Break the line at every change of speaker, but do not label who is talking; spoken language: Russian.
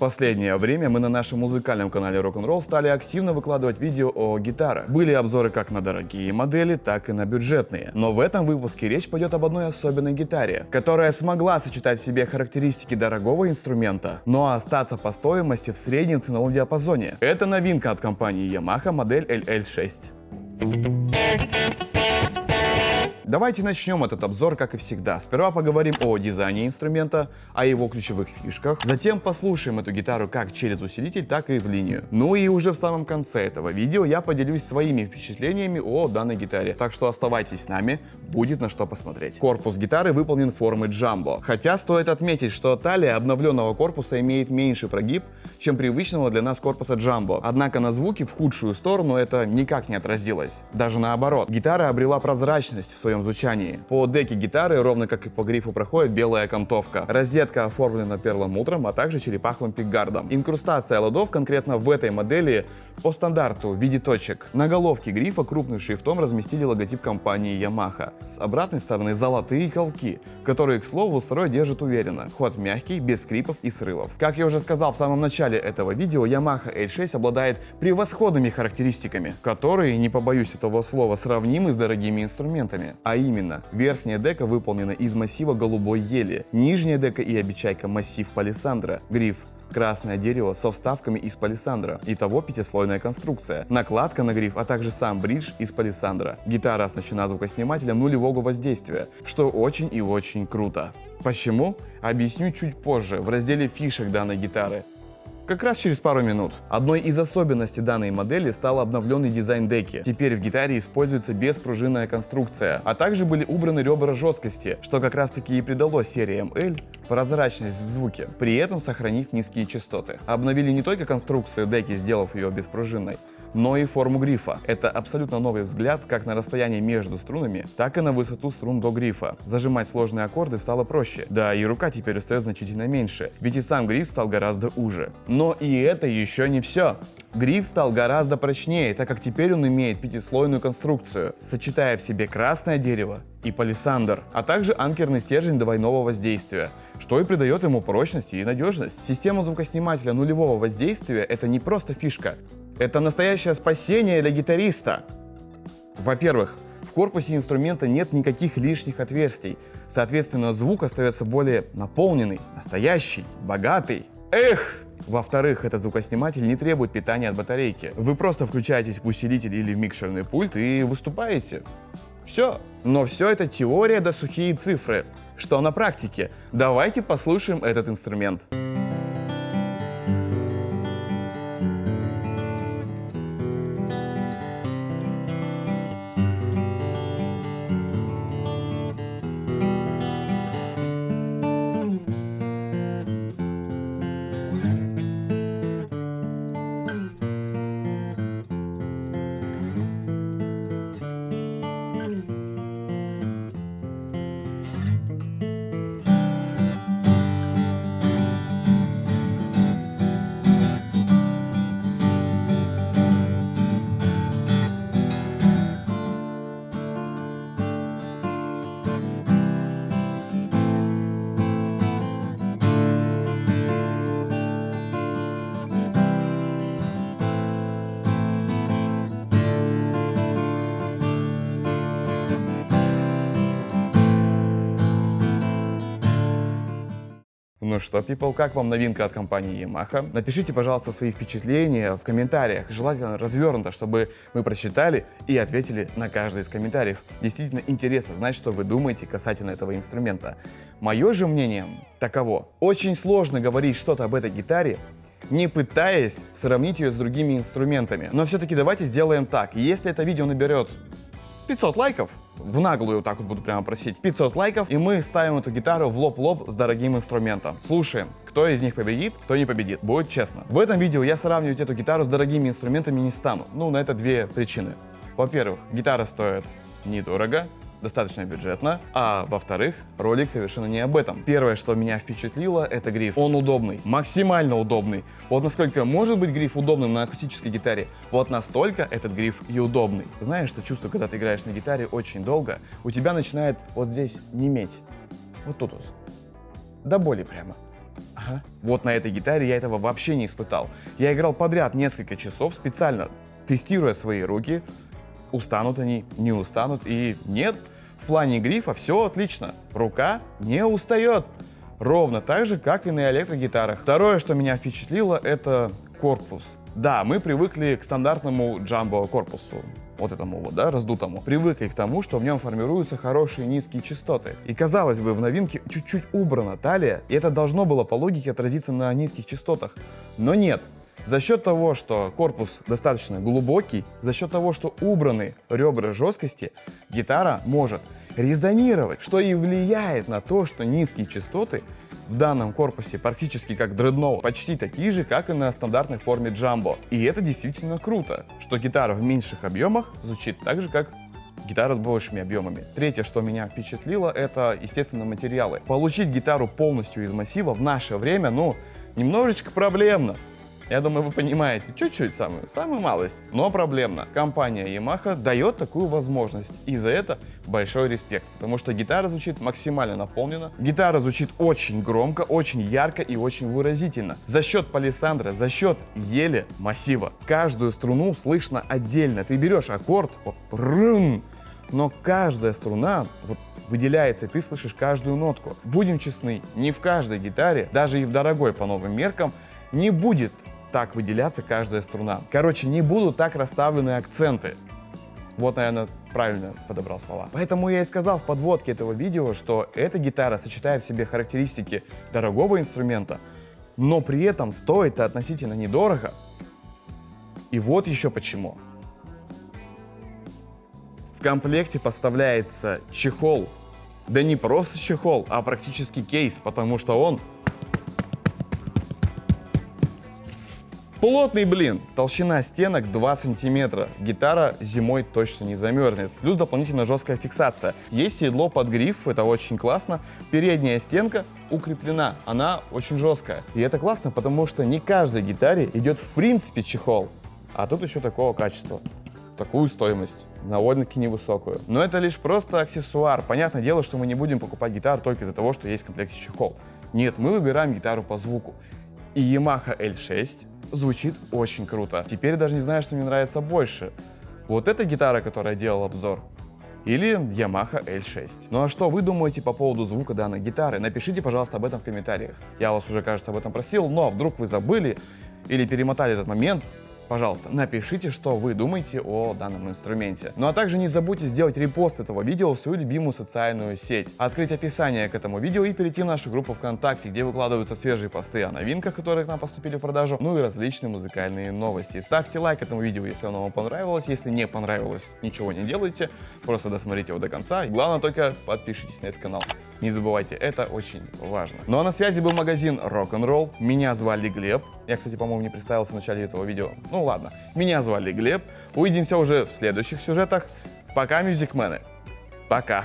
Последнее время мы на нашем музыкальном канале Rock'n'Roll стали активно выкладывать видео о гитарах. Были обзоры как на дорогие модели, так и на бюджетные. Но в этом выпуске речь пойдет об одной особенной гитаре, которая смогла сочетать в себе характеристики дорогого инструмента, но остаться по стоимости в среднем ценовом диапазоне. Это новинка от компании Yamaha модель LL6. Давайте начнем этот обзор, как и всегда. Сперва поговорим о дизайне инструмента, о его ключевых фишках. Затем послушаем эту гитару как через усилитель, так и в линию. Ну и уже в самом конце этого видео я поделюсь своими впечатлениями о данной гитаре. Так что оставайтесь с нами, будет на что посмотреть. Корпус гитары выполнен формы джамбо. Хотя стоит отметить, что талия обновленного корпуса имеет меньший прогиб, чем привычного для нас корпуса джамбо. Однако на звуки в худшую сторону это никак не отразилось. Даже наоборот. Гитара обрела прозрачность в своем своем звучании. По деке гитары, ровно как и по грифу, проходит белая окантовка. Розетка оформлена перламутром, а также черепаховым пикгардом. Инкрустация ладов конкретно в этой модели по стандарту в виде точек. На головке грифа крупным шрифтом разместили логотип компании Yamaha. С обратной стороны золотые колки, которые, к слову, строй держит уверенно. Ход мягкий, без скрипов и срывов. Как я уже сказал в самом начале этого видео, Yamaha L6 обладает превосходными характеристиками, которые, не побоюсь этого слова, сравнимы с дорогими инструментами. А именно, верхняя дека выполнена из массива голубой ели, нижняя дека и обечайка массив палисандра, гриф красное дерево со вставками из палисандра. Итого пятислойная конструкция. Накладка на гриф, а также сам бридж из палисандра. Гитара оснащена звукоснимателем нулевого воздействия, что очень и очень круто. Почему? Объясню чуть позже, в разделе фишек данной гитары как раз через пару минут. Одной из особенностей данной модели стал обновленный дизайн деки. Теперь в гитаре используется беспружинная конструкция, а также были убраны ребра жесткости, что как раз таки и придало серии ML прозрачность в звуке, при этом сохранив низкие частоты. Обновили не только конструкцию деки, сделав ее беспружинной, но и форму грифа. Это абсолютно новый взгляд как на расстояние между струнами, так и на высоту струн до грифа. Зажимать сложные аккорды стало проще, да и рука теперь устает значительно меньше, ведь и сам гриф стал гораздо уже. Но и это еще не все. Гриф стал гораздо прочнее, так как теперь он имеет пятислойную конструкцию, сочетая в себе красное дерево и палисандр, а также анкерный стержень двойного воздействия, что и придает ему прочность и надежность. Система звукоснимателя нулевого воздействия это не просто фишка, это настоящее спасение для гитариста. Во-первых, в корпусе инструмента нет никаких лишних отверстий, соответственно звук остается более наполненный, настоящий, богатый. Эх! Во-вторых, этот звукосниматель не требует питания от батарейки. Вы просто включаетесь в усилитель или в микшерный пульт и выступаете. Все. Но все это теория да сухие цифры. Что на практике? Давайте послушаем этот инструмент. Ну что, people, как вам новинка от компании Yamaha? Напишите, пожалуйста, свои впечатления в комментариях, желательно развернуто, чтобы мы прочитали и ответили на каждый из комментариев. Действительно интересно знать, что вы думаете касательно этого инструмента. Мое же мнение таково. Очень сложно говорить что-то об этой гитаре, не пытаясь сравнить ее с другими инструментами. Но все-таки давайте сделаем так. Если это видео наберет 500 лайков, в наглую вот так вот буду прямо просить, 500 лайков, и мы ставим эту гитару в лоб-лоб с дорогим инструментом. Слушаем, кто из них победит, кто не победит, будет честно. В этом видео я сравнивать эту гитару с дорогими инструментами не стану. Ну, на это две причины. Во-первых, гитара стоит недорого, достаточно бюджетно, а во-вторых, ролик совершенно не об этом. Первое, что меня впечатлило, это гриф. Он удобный, максимально удобный. Вот насколько может быть гриф удобным на акустической гитаре, вот настолько этот гриф и удобный. Знаешь, что чувство, когда ты играешь на гитаре очень долго, у тебя начинает вот здесь неметь. Вот тут вот. До боли прямо. Ага. Вот на этой гитаре я этого вообще не испытал. Я играл подряд несколько часов, специально тестируя свои руки. Устанут они, не устанут. И нет, в плане грифа все отлично. Рука не устает. Ровно так же, как и на электрогитарах. Второе, что меня впечатлило, это корпус. Да, мы привыкли к стандартному джамбо корпусу, вот этому вот, да, раздутому. Привыкли к тому, что в нем формируются хорошие низкие частоты. И казалось бы, в новинке чуть-чуть убрана талия, и это должно было по логике отразиться на низких частотах. Но нет, за счет того, что корпус достаточно глубокий, за счет того, что убраны ребра жесткости, гитара может резонировать, что и влияет на то, что низкие частоты в данном корпусе практически как дредноут, почти такие же, как и на стандартной форме джамбо. И это действительно круто, что гитара в меньших объемах звучит так же, как гитара с большими объемами. Третье, что меня впечатлило, это, естественно, материалы. Получить гитару полностью из массива в наше время, ну, немножечко проблемно. Я думаю, вы понимаете, чуть-чуть самую, самую малость, но проблемно. Компания Yamaha дает такую возможность, и за это большой респект, потому что гитара звучит максимально наполнена, гитара звучит очень громко, очень ярко и очень выразительно. За счет палисандра, за счет ели массива, каждую струну слышно отдельно. Ты берешь аккорд, вот, рым, но каждая струна вот выделяется, и ты слышишь каждую нотку. Будем честны, не в каждой гитаре, даже и в дорогой по новым меркам, не будет так выделяться каждая струна. Короче, не будут так расставлены акценты. Вот, наверное, правильно подобрал слова. Поэтому я и сказал в подводке этого видео, что эта гитара сочетает в себе характеристики дорогого инструмента, но при этом стоит относительно недорого. И вот еще почему. В комплекте поставляется чехол. Да не просто чехол, а практически кейс, потому что он Плотный блин, толщина стенок 2 сантиметра. Гитара зимой точно не замерзнет. Плюс дополнительно жесткая фиксация. Есть седло под гриф, это очень классно. Передняя стенка укреплена, она очень жесткая. И это классно, потому что не каждой гитаре идет в принципе чехол. А тут еще такого качества такую стоимость, довольно-таки невысокую. Но это лишь просто аксессуар. Понятное дело, что мы не будем покупать гитару только из-за того, что есть в комплекте чехол. Нет, мы выбираем гитару по звуку. И Yamaha L6 звучит очень круто. Теперь даже не знаю, что мне нравится больше. Вот эта гитара, которая делал обзор, или Yamaha L6. Ну а что вы думаете по поводу звука данной гитары? Напишите, пожалуйста, об этом в комментариях. Я вас уже, кажется, об этом просил, но вдруг вы забыли или перемотали этот момент, Пожалуйста, напишите, что вы думаете о данном инструменте. Ну а также не забудьте сделать репост этого видео в свою любимую социальную сеть, открыть описание к этому видео и перейти в нашу группу ВКонтакте, где выкладываются свежие посты о новинках, которые к нам поступили в продажу, ну и различные музыкальные новости. Ставьте лайк этому видео, если оно вам понравилось. Если не понравилось, ничего не делайте, просто досмотрите его до конца. И главное только подпишитесь на этот канал. Не забывайте, это очень важно. Ну а на связи был магазин Rock'n'Roll. Меня звали Глеб. Я, кстати, по-моему, не представился в начале этого видео. Ну ладно. Меня звали Глеб. Увидимся уже в следующих сюжетах. Пока, мюзикмены. Пока.